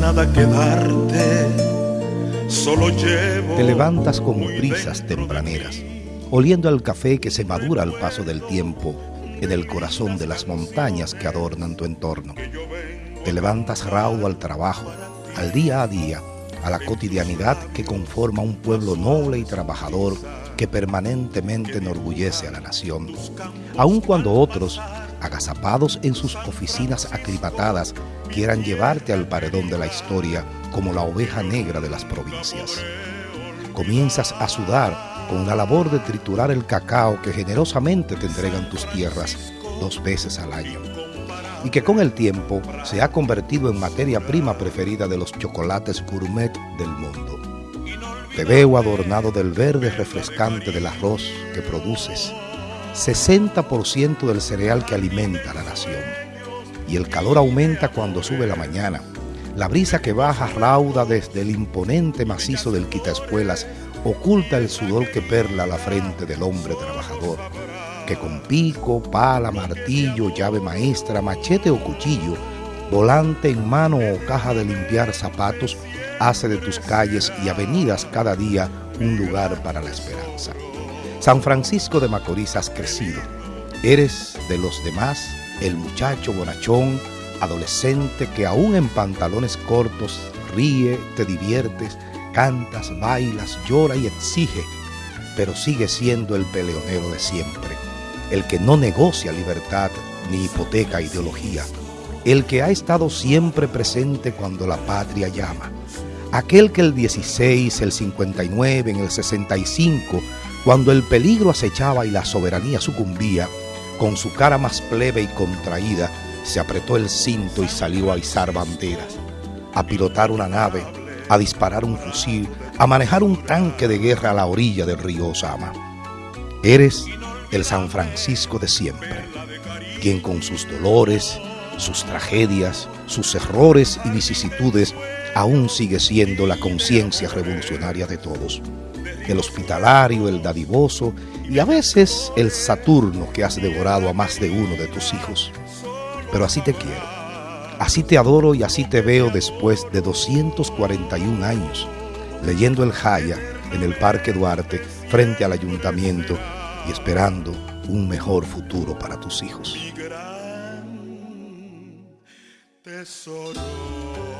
nada que darte, solo llevo. Te levantas con brisas tempraneras, oliendo el café que se madura al paso del tiempo en el corazón de las montañas que adornan tu entorno. Te levantas raudo al trabajo, al día a día, a la cotidianidad que conforma un pueblo noble y trabajador que permanentemente enorgullece a la nación, aun cuando otros, agazapados en sus oficinas aclimatadas, quieran llevarte al paredón de la historia como la oveja negra de las provincias. Comienzas a sudar con una labor de triturar el cacao que generosamente te entregan tus tierras dos veces al año y que con el tiempo se ha convertido en materia prima preferida de los chocolates gourmet del mundo. Te veo adornado del verde refrescante del arroz que produces, 60% del cereal que alimenta a la nación. Y el calor aumenta cuando sube la mañana. La brisa que baja rauda desde el imponente macizo del quitaespuelas oculta el sudor que perla la frente del hombre trabajador, que con pico, pala, martillo, llave maestra, machete o cuchillo, volante en mano o caja de limpiar zapatos, hace de tus calles y avenidas cada día un lugar para la esperanza. San Francisco de Macorís has crecido. Eres de los demás el muchacho bonachón, adolescente que aún en pantalones cortos ríe, te diviertes, cantas, bailas, llora y exige, pero sigue siendo el peleonero de siempre, el que no negocia libertad ni hipoteca ideología, el que ha estado siempre presente cuando la patria llama, aquel que el 16, el 59, en el 65, cuando el peligro acechaba y la soberanía sucumbía, con su cara más plebe y contraída, se apretó el cinto y salió a izar banderas, a pilotar una nave, a disparar un fusil, a manejar un tanque de guerra a la orilla del río Osama. Eres el San Francisco de siempre, quien con sus dolores, sus tragedias, sus errores y vicisitudes aún sigue siendo la conciencia revolucionaria de todos. El hospitalario, el dadivoso y a veces el Saturno que has devorado a más de uno de tus hijos. Pero así te quiero, así te adoro y así te veo después de 241 años, leyendo el Jaya en el Parque Duarte frente al ayuntamiento y esperando un mejor futuro para tus hijos. tesoro.